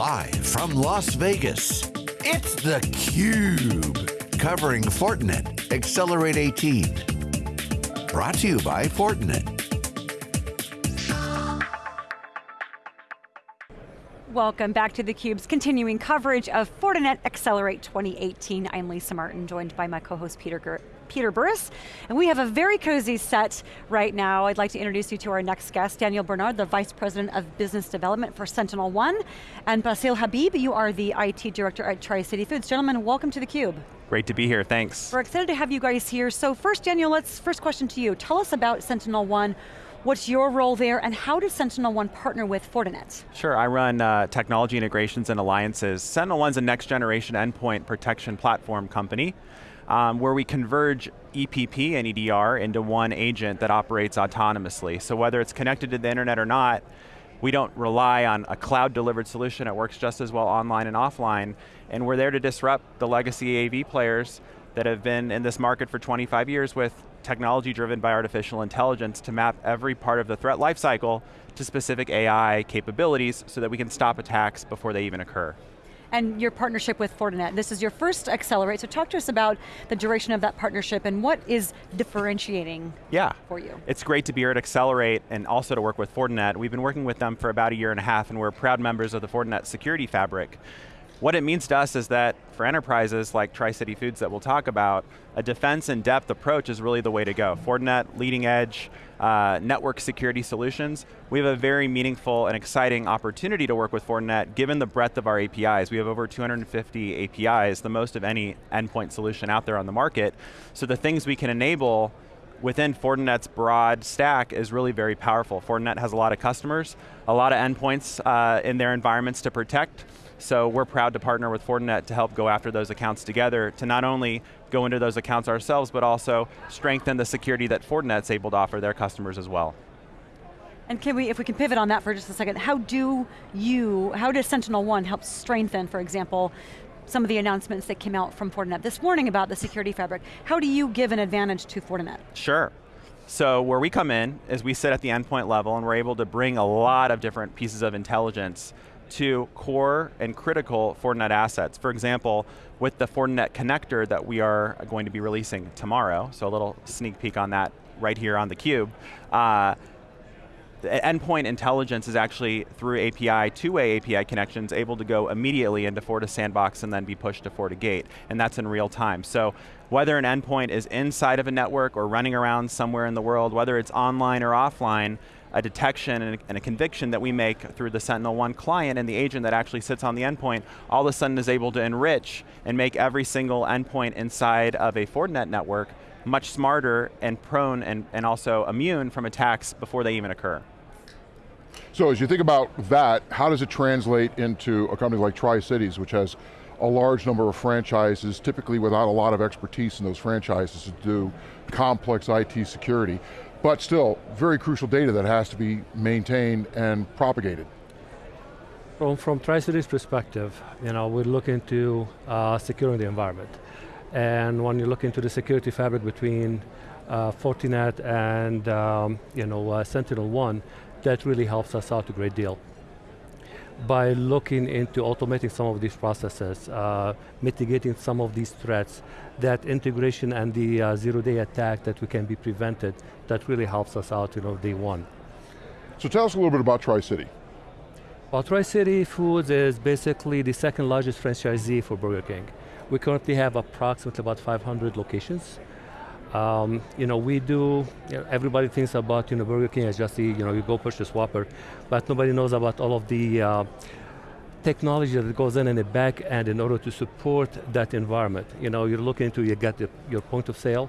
Live from Las Vegas, it's theCUBE. Covering Fortinet Accelerate 18. Brought to you by Fortinet. Welcome back to theCUBE's continuing coverage of Fortinet Accelerate 2018. I'm Lisa Martin, joined by my co-host Peter, Peter Burris, and we have a very cozy set right now. I'd like to introduce you to our next guest, Daniel Bernard, the Vice President of Business Development for SentinelOne, and Basil Habib, you are the IT Director at Tri-City Foods. Gentlemen, welcome to theCUBE. Great to be here, thanks. We're excited to have you guys here. So first, Daniel, let's, first question to you. Tell us about SentinelOne, What's your role there, and how does SentinelOne partner with Fortinet? Sure, I run uh, technology integrations and alliances. Sentinel SentinelOne's a next generation endpoint protection platform company um, where we converge EPP and EDR into one agent that operates autonomously. So whether it's connected to the internet or not, we don't rely on a cloud delivered solution, it works just as well online and offline, and we're there to disrupt the legacy AV players that have been in this market for 25 years with technology driven by artificial intelligence to map every part of the threat lifecycle to specific AI capabilities so that we can stop attacks before they even occur. And your partnership with Fortinet, this is your first Accelerate, so talk to us about the duration of that partnership and what is differentiating yeah. for you? It's great to be here at Accelerate and also to work with Fortinet. We've been working with them for about a year and a half and we're proud members of the Fortinet security fabric. What it means to us is that for enterprises like Tri-City Foods that we'll talk about, a defense in depth approach is really the way to go. Fortinet, leading edge, uh, network security solutions. We have a very meaningful and exciting opportunity to work with Fortinet given the breadth of our APIs. We have over 250 APIs, the most of any endpoint solution out there on the market. So the things we can enable within Fortinet's broad stack is really very powerful. Fortinet has a lot of customers, a lot of endpoints uh, in their environments to protect, so we're proud to partner with Fortinet to help go after those accounts together to not only go into those accounts ourselves, but also strengthen the security that Fortinet's able to offer their customers as well. And can we, if we can pivot on that for just a second, how do you, how does SentinelOne help strengthen, for example, some of the announcements that came out from Fortinet this morning about the security fabric. How do you give an advantage to Fortinet? Sure. So where we come in is we sit at the endpoint level and we're able to bring a lot of different pieces of intelligence to core and critical Fortinet assets. For example, with the Fortinet connector that we are going to be releasing tomorrow, so a little sneak peek on that right here on theCUBE. Uh, the endpoint intelligence is actually through API, two-way API connections, able to go immediately into FortiSandbox and then be pushed to FortiGate, and that's in real time. So whether an endpoint is inside of a network or running around somewhere in the world, whether it's online or offline, a detection and a, and a, conviction that we make through the SentinelOne client and the agent that actually sits on the endpoint, all of a sudden is able to enrich and make every single endpoint inside of a Fortinet network much smarter and prone and, and also immune from attacks before they even occur. So as you think about that, how does it translate into a company like Tri-Cities, which has a large number of franchises, typically without a lot of expertise in those franchises to do complex IT security but still very crucial data that has to be maintained and propagated. From, from Tri-Cities perspective, you know, we look into to uh, securing the environment. And when you look into the security fabric between uh, Fortinet and um, you know, uh, SentinelOne, that really helps us out a great deal by looking into automating some of these processes, uh, mitigating some of these threats, that integration and the uh, zero-day attack that we can be prevented, that really helps us out, you know, day one. So tell us a little bit about Tri-City. Well, Tri-City Foods is basically the second largest franchisee for Burger King. We currently have approximately about 500 locations. Um, you know, we do, you know, everybody thinks about, you know, Burger King as just the, you know, you go purchase Whopper, but nobody knows about all of the uh, technology that goes in in the back end in order to support that environment. You know, you're looking into, you get the, your point of sale,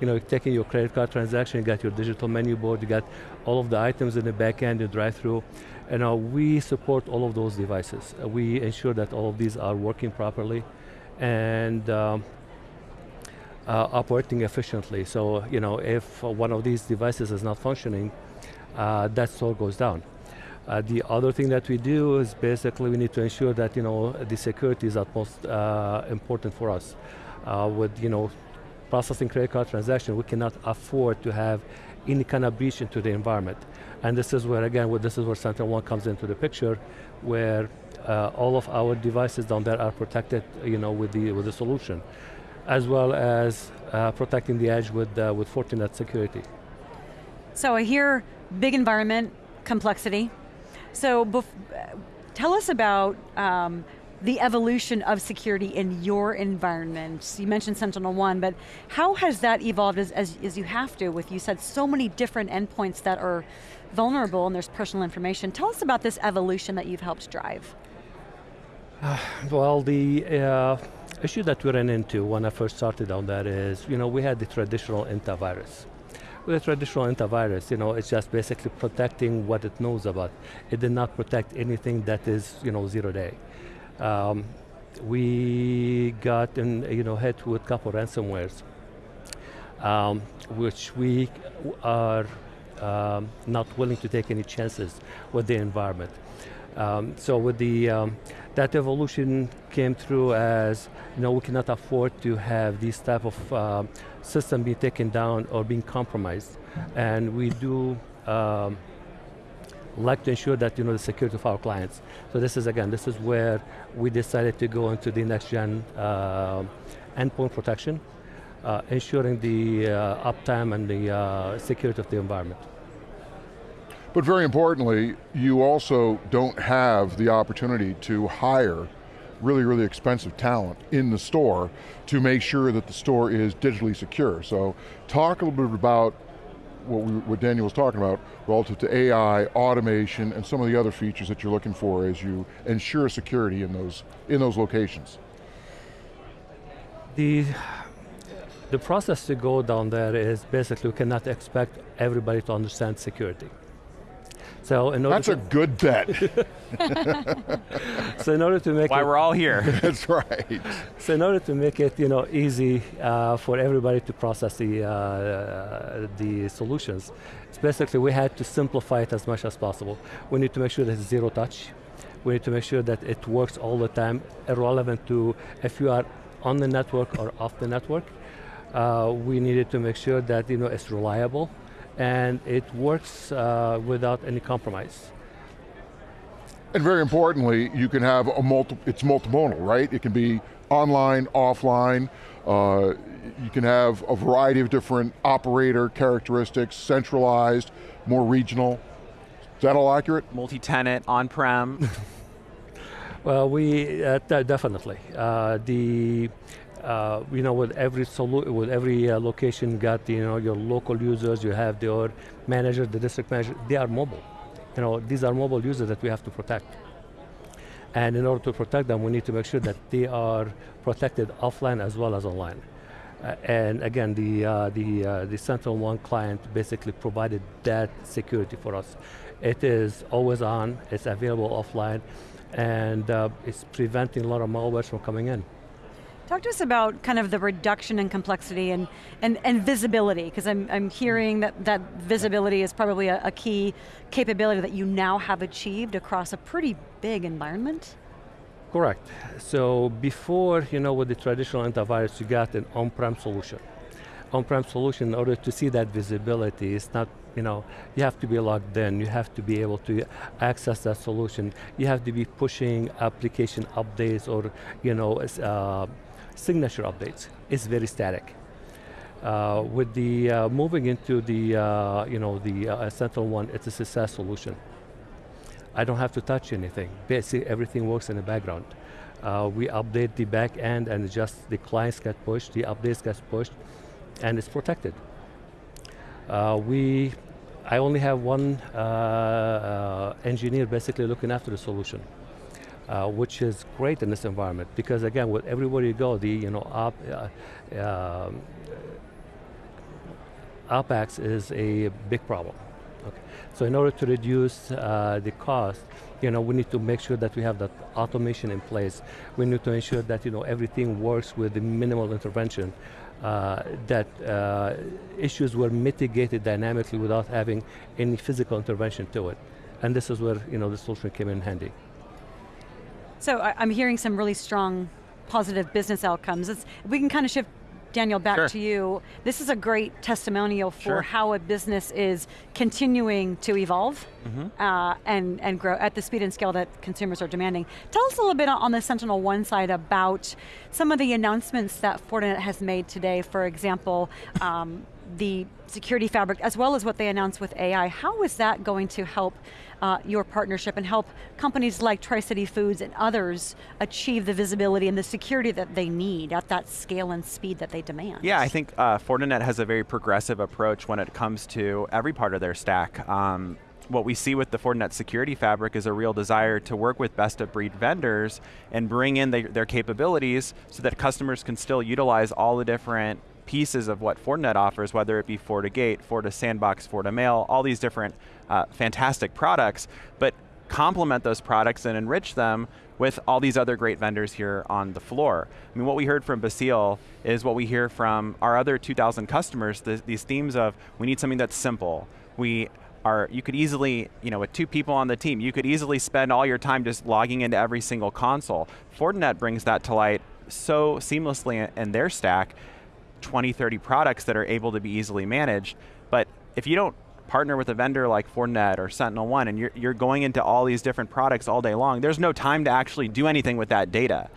you know, taking your credit card transaction, you got your digital menu board, you got all of the items in the back end, your drive-through. And uh, we support all of those devices. We ensure that all of these are working properly. And um, uh, operating efficiently. So you know, if one of these devices is not functioning, uh, that store goes down. Uh, the other thing that we do is basically we need to ensure that you know the security is utmost uh, important for us. Uh, with you know processing credit card transaction, we cannot afford to have any kind of breach into the environment. And this is where, again, this is where SentinelOne comes into the picture, where uh, all of our devices down there are protected you know, with, the, with the solution, as well as uh, protecting the edge with, uh, with Fortinet security. So I hear big environment, complexity. So tell us about um, the evolution of security in your environment. You mentioned SentinelOne, but how has that evolved as, as, as, you have to with, you said so many different endpoints that are vulnerable and there's personal information. Tell us about this evolution that you've helped drive. Uh, well, the uh, issue that we ran into when I first started on that is, you know, we had the traditional antivirus. With a traditional antivirus, you know, it's just basically protecting what it knows about. It did not protect anything that is, you know, zero day. Um, we got in, you know, hit with a couple ransomwares, um, which we are um, not willing to take any chances with the environment. Um, so with the um, that evolution came through as you know we cannot afford to have these type of uh, system being taken down or being compromised, and we do um, like to ensure that you know the security of our clients. So this is again, this is where we decided to go into the next gen uh, endpoint protection, uh, ensuring the uh, uptime and the uh, security of the environment. But very importantly, you also don't have the opportunity to hire really, really expensive talent in the store to make sure that the store is digitally secure. So talk a little bit about what, we, what Daniel was talking about relative to AI, automation, and some of the other features that you're looking for as you ensure security in those, in those locations. The, the process to go down there is basically we cannot expect everybody to understand security. So in order That's a good bet. so in order to make Why it, we're all here. That's right. So in order to make it you know, easy uh, for everybody to process the, uh, the solutions, basically we had to simplify it as much as possible. We need to make sure that it's zero touch. We need to make sure that it works all the time, irrelevant to if you are on the network or off the network. Uh, we needed to make sure that you know, it's reliable, and it works uh, without any compromise. And very importantly, you can have a multi, it's multimodal, right? It can be online, offline, uh, you can have a variety of different operator characteristics, centralized, more regional. Is that all accurate? Multi-tenant, on-prem. well, we, uh, definitely. Uh, the uh, you know, with every with every uh, location, got you know your local users. You have your manager, the district manager. They are mobile. You know, these are mobile users that we have to protect. And in order to protect them, we need to make sure that they are protected offline as well as online. Uh, and again, the uh, the uh, the SentinelOne client basically provided that security for us. It is always on. It's available offline, and uh, it's preventing a lot of malware from coming in. Talk to us about kind of the reduction in complexity and, and, and visibility, because I'm, I'm hearing that, that visibility is probably a, a key capability that you now have achieved across a pretty big environment. Correct. So before, you know, with the traditional antivirus, you got an on-prem solution. On-prem solution, in order to see that visibility, it's not, you know, you have to be logged in, you have to be able to access that solution, you have to be pushing application updates or, you know, uh, signature updates is very static. Uh, with the uh, moving into the uh, you know the uh, SentinelOne, it's a success solution. I don't have to touch anything. Basically, everything works in the background. Uh, we update the back end, and just the clients get pushed, the updates get pushed, and it's protected. Uh, we, I only have one engineer basically looking after the solution uh, which is great in this environment because again, with everywhere you go, the you know op, uh, um, OpEx is a big problem. Okay. So in order to reduce uh, the cost, you know, we need to make sure that we have that automation in place. We need to ensure that you know everything works with the minimal intervention. Uh, that uh, issues were mitigated dynamically without having any physical intervention to it. And this is where you know the solution came in handy. So I, am hearing some really strong positive business outcomes. It's, we can kind of shift Daniel, back Sure. to you. This is a great testimonial for Sure. how a business is continuing to evolve Mm-hmm. uh, and, and grow at the speed and scale that consumers are demanding. Tell us a little bit on the SentinelOne side about some of the announcements that Fortinet has made today. For example, um, the security fabric, as well as what they announced with AI. How is that going to help uh, your partnership and help companies like Tri-City Foods and others achieve the visibility and the security that they need at that scale and speed that they demand? Yeah, I think uh, Fortinet has a very progressive approach when it comes to every part of their stack. Um, what we see with the Fortinet security fabric is a real desire to work with best of breed vendors and bring in their, their capabilities so that customers can still utilize all the different pieces of what Fortinet offers, whether it be FortiGate, FortiSandbox, FortiMail, all these different uh, fantastic products, but complement those products and enrich them with all these other great vendors here on the floor. I mean, what we heard from Basile is what we hear from our other 2,000 customers, th these themes of we need something that's simple. We are, you could easily, you know, with two people on the team, you could easily spend all your time just logging into every single console. Fortinet brings that to light so seamlessly in- in their stack, 20, 30 products that are able to be easily managed. But if you don't partner with a vendor like Fortinet or SentinelOne and you're, you're going into all these different products all day long, there's no time to actually do anything with that data.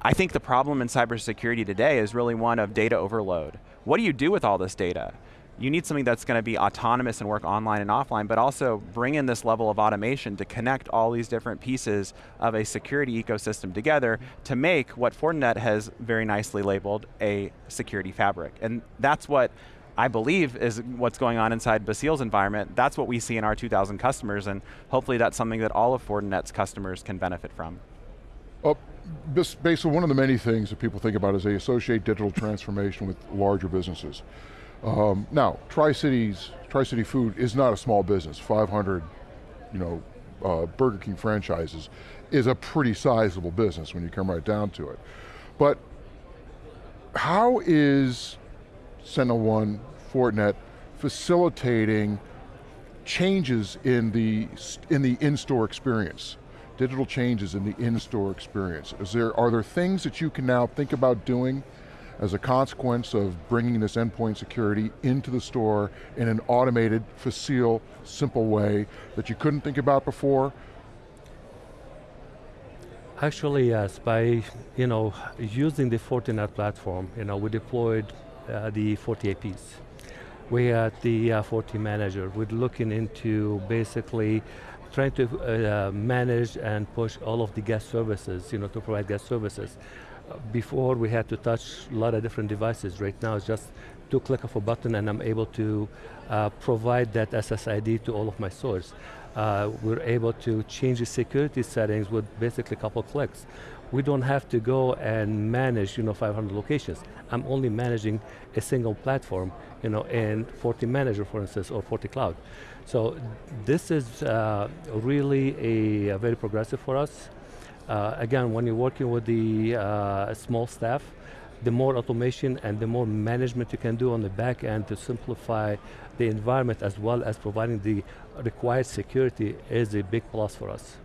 I think the problem in cybersecurity today is really one of data overload. What do you do with all this data? You need something that's going to be autonomous and work online and offline, but also bring in this level of automation to connect all these different pieces of a security ecosystem together to make what Fortinet has very nicely labeled a security fabric. And that's what I believe is what's going on inside Basile's environment. That's what we see in our 2,000 customers, and hopefully that's something that all of Fortinet's customers can benefit from. Bas- based on one of the many things that people think about is they associate digital transformation with larger businesses. Um, now, Tri-Cities, Tri-City Food is not a small business. 500, you know, uh, Burger King franchises is a pretty sizable business when you come right down to it. But how is SentinelOne, Fortinet facilitating changes in the in the in-store experience? Digital changes in the in-store experience. Is there are there things that you can now think about doing as a consequence of bringing this endpoint security into the store in an automated, facile, simple way that you couldn't think about before? Actually, yes. By you know using the Fortinet platform, you know we deployed uh, the FortiAPs. We had the uh, FortiManager. We're looking into basically trying to uh, manage and push all of the guest services, you know, to provide guest services. Before we had to touch a lot of different devices. Right now it's just two click of a button and I'm able to uh, provide that SSID to all of my stores. Uh, we're able to change the security settings with basically a couple clicks. We don't have to go and manage, you know, 500 locations. I'm only managing a single platform, you know, in FortiManager, for instance, or FortiCloud. So this is uh, really a, a very progressive for us. Uh, again, when you're working with the uh, small staff, the more automation and the more management you can do on the back end to simplify the environment as well as providing the required security is a big plus for us.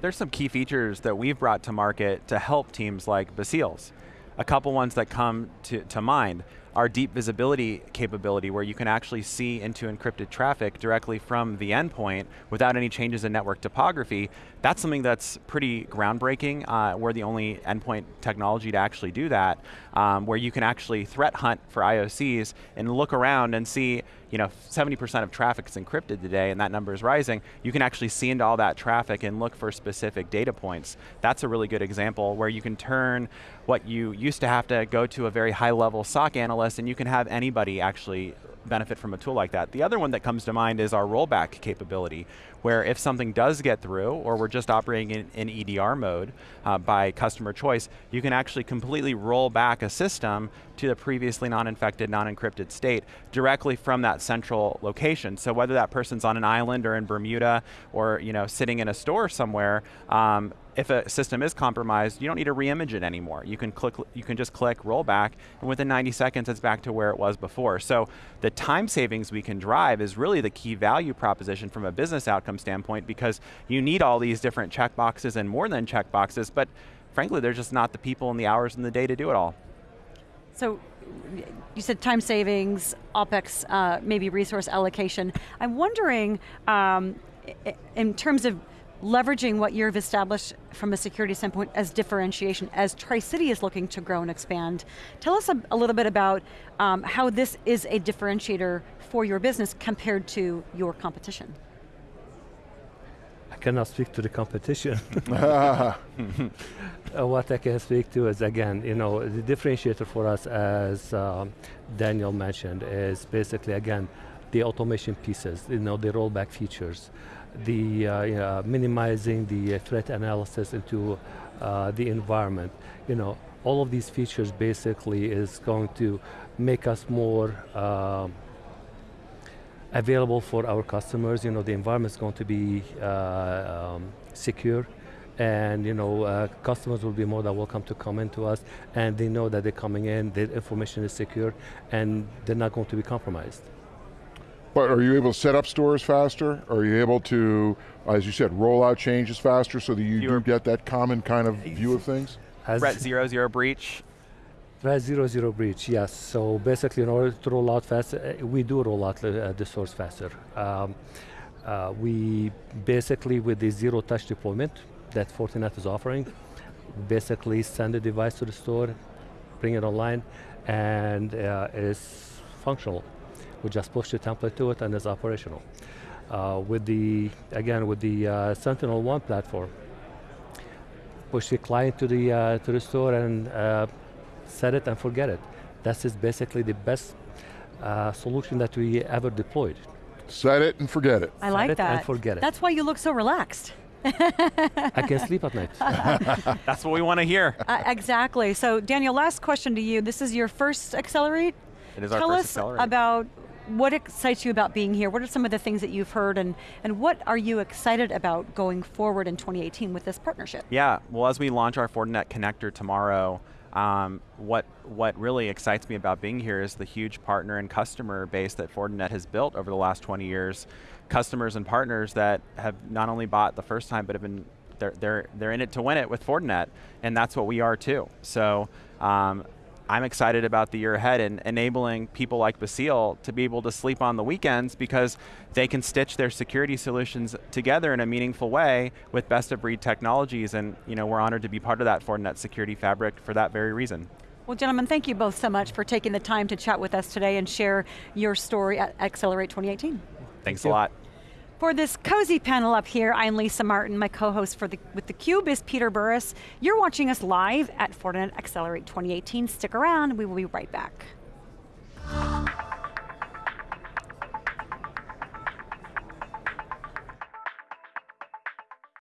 There's some key features that we've brought to market to help teams like Basile's. A couple ones that come to, to mind are deep visibility capability where you can actually see into encrypted traffic directly from the endpoint without any changes in network topography. That's something that's pretty groundbreaking. Uh, we're the only endpoint technology to actually do that, um, where you can actually threat hunt for IOCs and look around and see, you know, 70% of traffic is encrypted today and that number is rising. You can actually see into all that traffic and look for specific data points. That's a really good example where you can turn what you used to have to go to a very high level SOC analyst and you can have anybody actually benefit from a tool like that. The other one that comes to mind is our rollback capability, where if something does get through, or we're just operating in, in EDR mode uh, by customer choice, you can actually completely roll back a system to the previously non-infected, non-encrypted state directly from that central location. So whether that person's on an island or in Bermuda, or you know sitting in a store somewhere, um, if a system is compromised, you don't need to re-image it anymore. You can click, you can just click rollback, and within 90 seconds, it's back to where it was before. So the time savings we can drive is really the key value proposition from a business outcome standpoint because you need all these different checkboxes and more than checkboxes, but frankly, there's just not the people and the hours in the day to do it all. So you said time savings, OpEx, uh, maybe resource allocation. I'm wondering, um, in terms of leveraging what you've established from a security standpoint as differentiation, as Tri-City is looking to grow and expand, tell us a, a little bit about um, how this is a differentiator for your business compared to your competition. Cannot speak to the competition. uh, what I can speak to is again, you know, the differentiator for us, as um, Daniel mentioned, is basically again the automation pieces, you know, the rollback features, the uh, uh, minimizing the threat analysis into uh, the environment. You know, all of these features basically is going to make us more um, available for our customers. You know, the environment is going to be uh, um, secure and you know, uh, customers will be more than welcome to come into us and they know that they're coming in, the information is secure and they're not going to be compromised. But are you able to set up stores faster? Are you able to, as you said, roll out changes faster so that you do get that common kind of view of things? As Threat zero zero breach, Threat zero zero breach, yes. So basically, in order to roll out faster, uh, we do roll out uh, the source faster. Um, uh, we basically, with the zero touch deployment that Fortinet is offering, basically send the device to the store, bring it online, and uh, it's functional. We just push the template to it and it's operational. Uh, with the, again, with the uh, SentinelOne platform, push the client to the, uh, to the store and set it and forget it. That is basically the best uh, solution that we ever deployed. Set it and forget it. I like Set that. and forget it. That's why you look so relaxed. I can sleep at night. That's what we want to hear. Uh, exactly. So Daniel, last question to you. This is your first Accelerate? It is Tell our us first Accelerate. about what excites you about being here? What are some of the things that you've heard and, and what are you excited about going forward in 2018 with this partnership? Yeah, well as we launch our Fortinet connector tomorrow, um, what what really excites me about being here is the huge partner and customer base that Fortinet has built over the last 20 years. Customers and partners that have not only bought the first time, but have been they're they're they're in it to win it with Fortinet, and that's what we are too. So. Um, I'm excited about the year ahead and enabling people like Basile to be able to sleep on the weekends because they can stitch their security solutions together in a meaningful way with best of breed technologies and you know, we're honored to be part of that Fortinet security fabric for that very reason. Well gentlemen, thank you both so much for taking the time to chat with us today and share your story at Accelerate 2018. Thanks a lot. For this cozy panel up here, I'm Lisa Martin. My co-host for the, with theCUBE is Peter Burris. You're watching us live at Fortinet Accelerate 2018. Stick around, we will be right back.